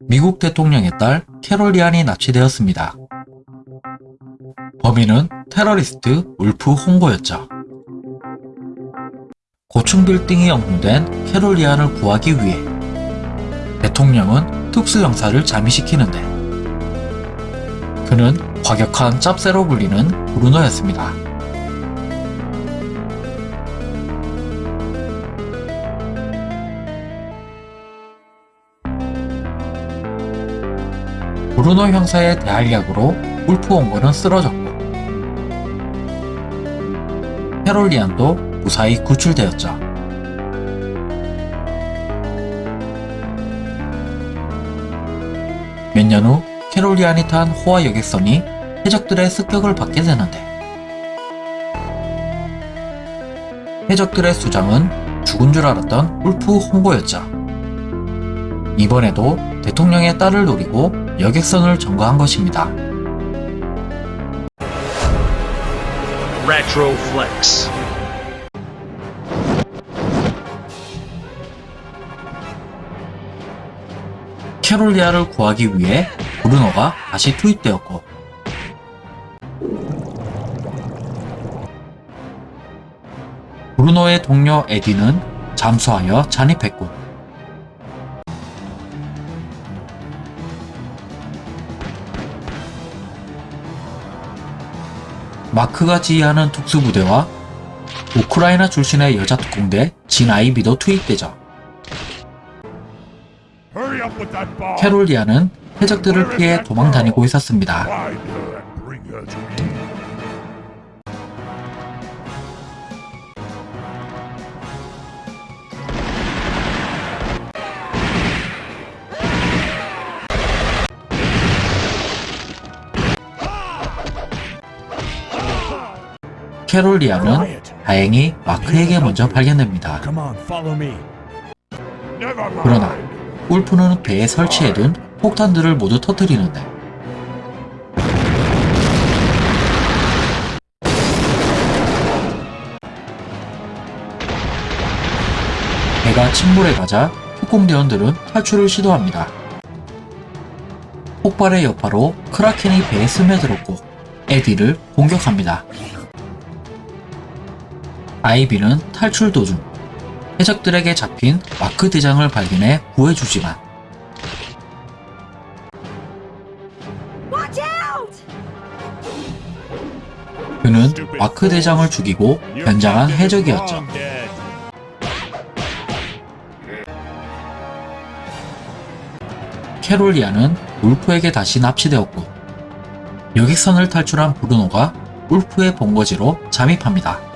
미국 대통령의 딸 캐롤 리안이 납치되었습니다. 범인은 테러리스트 울프 홍보였죠. 고층 빌딩이 영웅된 캐롤 리안을 구하기 위해 대통령은 특수형사를 잠입시키는데 그는 과격한 짭새로 불리는 브루노였습니다. 브루노 형사의 대활약으로 울프 원고는 쓰러졌고 캐롤리안도 무사히 구출되었죠. 몇 년 후 캐롤리안이 탄 호화 여객선이 해적들의 습격을 받게 되는데 해적들의 수장은 죽은 줄 알았던 울프 홍보였죠. 이번에도 대통령의 딸을 노리고 여객선을 점거한 것입니다. Retro Flex. 캐롤리아를 구하기 위해 브루노가 다시 투입되었고 브루노의 동료 에디는 잠수하여 잔입했고 마크가 지휘하는 특수부대와 우크라이나 출신의 여자 특공대 진 아이비도 투입되죠. Hurry up with that bomb. 캐롤리아는 해적들을 피해 도망 다니고 있었습니다. 캐롤리아는 다행히 마크에게 먼저 발견됩니다. 그러나 울프는 배에 설치해둔 폭탄들을 모두 터뜨리는데 배가 침몰해 가자 특공대원들은 탈출을 시도합니다. 폭발의 여파로 크라켄이 배에 스며들었고 에디를 공격합니다. 아이비는 탈출 도중 해적들에게 잡힌 마크 대장을 발견해 구해주지만! 그는 마크 대장을 죽이고 변장한 해적이었죠. 캐롤리아는 울프에게 다시 납치되었고 여객선을 탈출한 브루노가 울프의 본거지로 잠입합니다.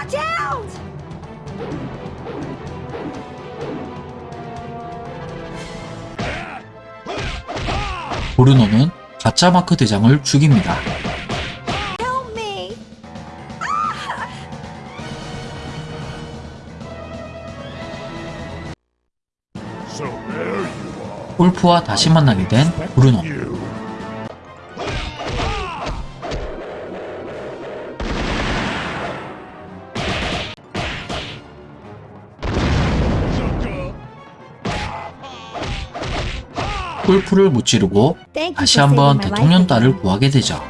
Watch out! 브루노는 가짜 마크 대장을 죽입니다. 울프와 다시 만나게 된 브루노. 울프를 무찌르고 다시 한번 대통령 딸을. 구하게 되죠.